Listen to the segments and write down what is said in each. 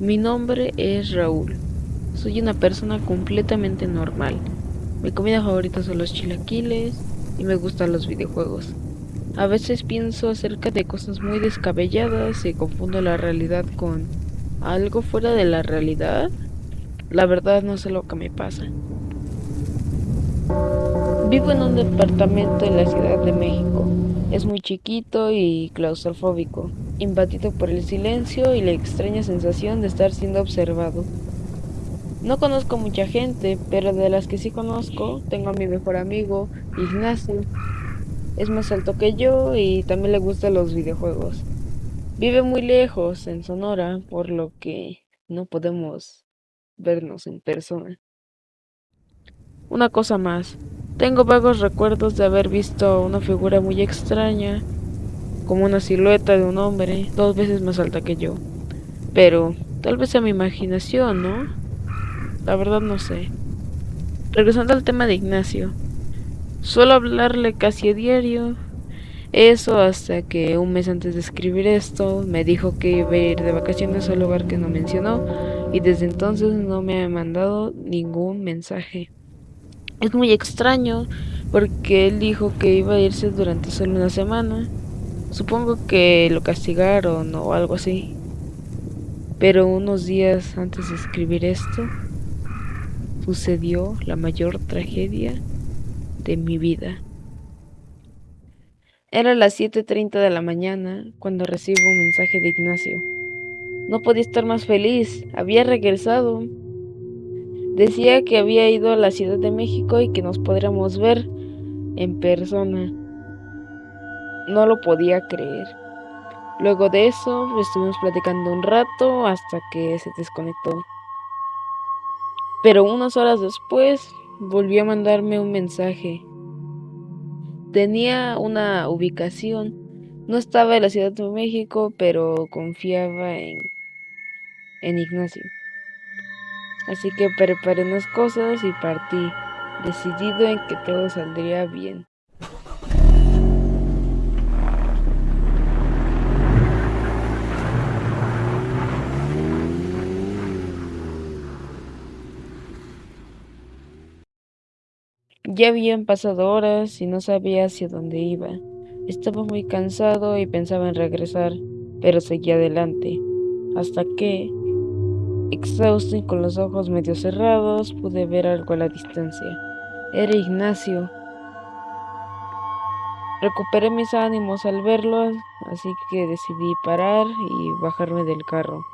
Mi nombre es Raúl. Soy una persona completamente normal. Mi comida favorita son los chilaquiles y me gustan los videojuegos. A veces pienso acerca de cosas muy descabelladas y confundo la realidad con algo fuera de la realidad. La verdad no sé lo que me pasa. Vivo en un departamento en la Ciudad de México. Es muy chiquito y claustrofóbico, invadido por el silencio y la extraña sensación de estar siendo observado. No conozco mucha gente, pero de las que sí conozco, tengo a mi mejor amigo, Ignacio. Es más alto que yo y también le gustan los videojuegos. Vive muy lejos, en Sonora, por lo que no podemos vernos en persona. Una cosa más, tengo vagos recuerdos de haber visto una figura muy extraña, como una silueta de un hombre, dos veces más alta que yo. Pero tal vez sea mi imaginación, ¿no? La verdad no sé. Regresando al tema de Ignacio, suelo hablarle casi a diario. Eso hasta que un mes antes de escribir esto me dijo que iba a ir de vacaciones al lugar que no mencionó y desde entonces no me ha mandado ningún mensaje. Es muy extraño porque él dijo que iba a irse durante solo una semana. Supongo que lo castigaron o algo así. Pero unos días antes de escribir esto, sucedió la mayor tragedia de mi vida. Era las 7.30 de la mañana cuando recibo un mensaje de Ignacio. No podía estar más feliz, había regresado. Decía que había ido a la Ciudad de México y que nos podríamos ver en persona. No lo podía creer. Luego de eso estuvimos platicando un rato hasta que se desconectó. Pero unas horas después volvió a mandarme un mensaje. Tenía una ubicación. No estaba en la Ciudad de México, pero confiaba en, en Ignacio. Así que preparé unas cosas y partí, decidido en que todo saldría bien. Ya habían pasado horas y no sabía hacia dónde iba. Estaba muy cansado y pensaba en regresar, pero seguía adelante, hasta que, Exhausto y con los ojos medio cerrados, pude ver algo a la distancia. Era Ignacio. Recuperé mis ánimos al verlo, así que decidí parar y bajarme del carro.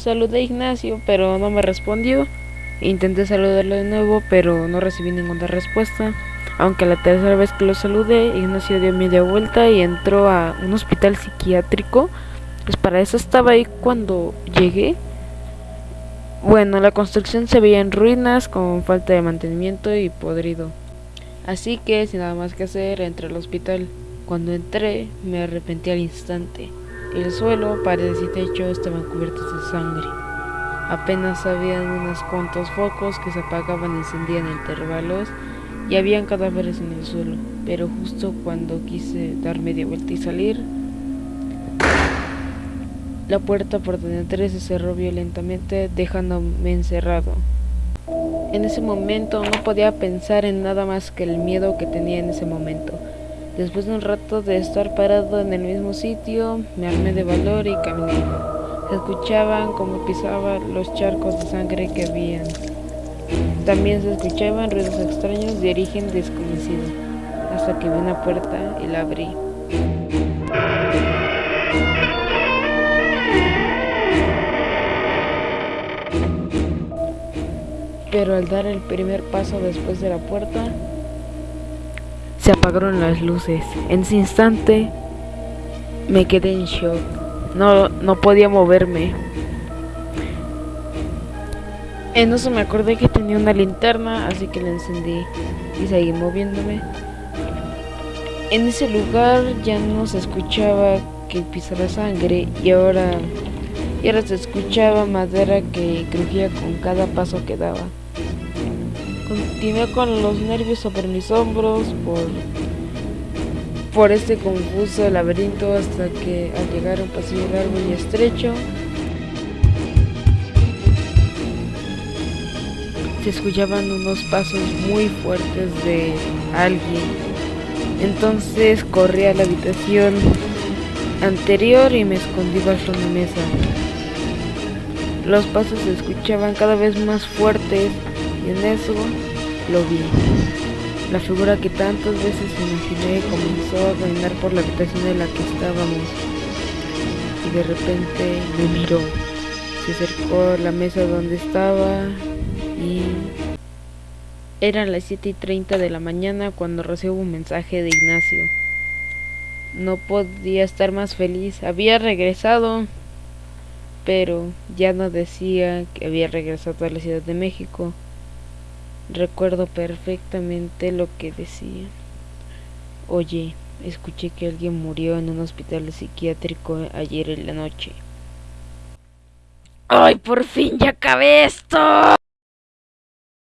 Saludé a Ignacio, pero no me respondió. Intenté saludarlo de nuevo, pero no recibí ninguna respuesta. Aunque la tercera vez que lo saludé, Ignacio dio media vuelta y entró a un hospital psiquiátrico. Pues para eso estaba ahí cuando llegué. Bueno, la construcción se veía en ruinas, con falta de mantenimiento y podrido. Así que, sin nada más que hacer, entré al hospital. Cuando entré, me arrepentí al instante. El suelo, paredes y techo estaban cubiertos de sangre. Apenas habían unos cuantos focos que se apagaban y encendían en intervalos y habían cadáveres en el suelo, pero justo cuando quise dar media vuelta y salir, la puerta por donde entré se cerró violentamente dejándome encerrado. En ese momento no podía pensar en nada más que el miedo que tenía en ese momento. Después de un rato de estar parado en el mismo sitio, me armé de valor y caminé. Se escuchaban como pisaba los charcos de sangre que habían también se escuchaban ruidos extraños de origen desconocido, hasta que vi una puerta y la abrí. Pero al dar el primer paso después de la puerta, apagaron las luces. En ese instante me quedé en shock. No, no podía moverme. En eso me acordé que tenía una linterna, así que la encendí y seguí moviéndome. En ese lugar ya no se escuchaba que pisaba sangre y ahora, y ahora se escuchaba madera que crujía con cada paso que daba. Continué con los nervios sobre mis hombros por, por este confuso laberinto hasta que al llegar a un pasillo largo y estrecho se escuchaban unos pasos muy fuertes de alguien. Entonces corrí a la habitación anterior y me escondí bajo una mesa. Los pasos se escuchaban cada vez más fuertes y en eso lo vi. La figura que tantas veces imaginé comenzó a caminar por la habitación en la que estábamos y de repente me miró. Se acercó a la mesa donde estaba y eran las 7 y 30 de la mañana cuando recibo un mensaje de Ignacio. No podía estar más feliz. Había regresado, pero ya no decía que había regresado a la Ciudad de México. Recuerdo perfectamente lo que decía. Oye, escuché que alguien murió en un hospital psiquiátrico ayer en la noche. ¡Ay, por fin ya acabé esto!